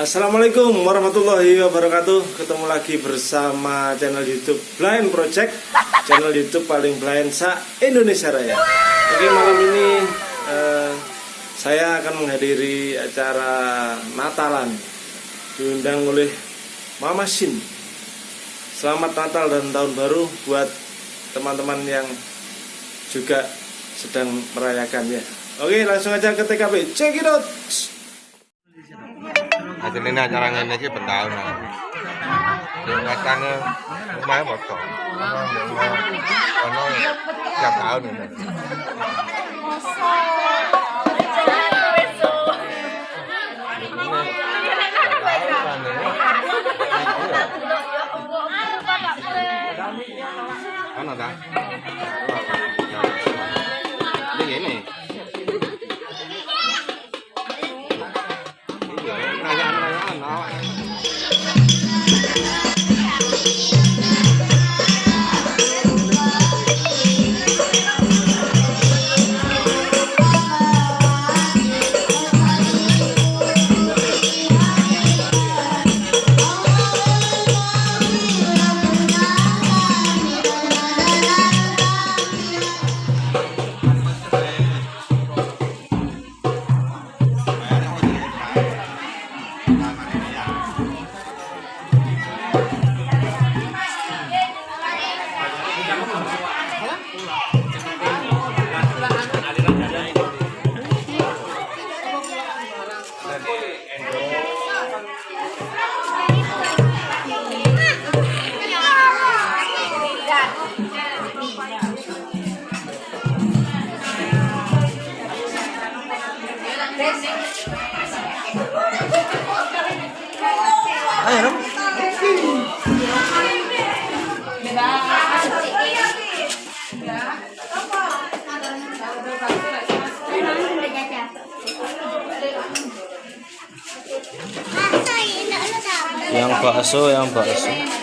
Assalamualaikum warahmatullahi wabarakatuh. Ketemu lagi bersama channel youtube Blind Project. Channel youtube paling blind sa Indonesia Raya. Oke malam ini eh, Saya akan menghadiri acara Natalan Diundang oleh Mama Shin Selamat Natal dan Tahun Baru Buat teman-teman yang juga sedang merayakannya Oke langsung aja ke TKP Check it out hasilnya acara ben taun. Sing ngacane lumayan foto. Ono tiap tahun ini. Ano ta? Ini ini. Perayaan-perayaan Ayo dong. Yang bakso, yang bakso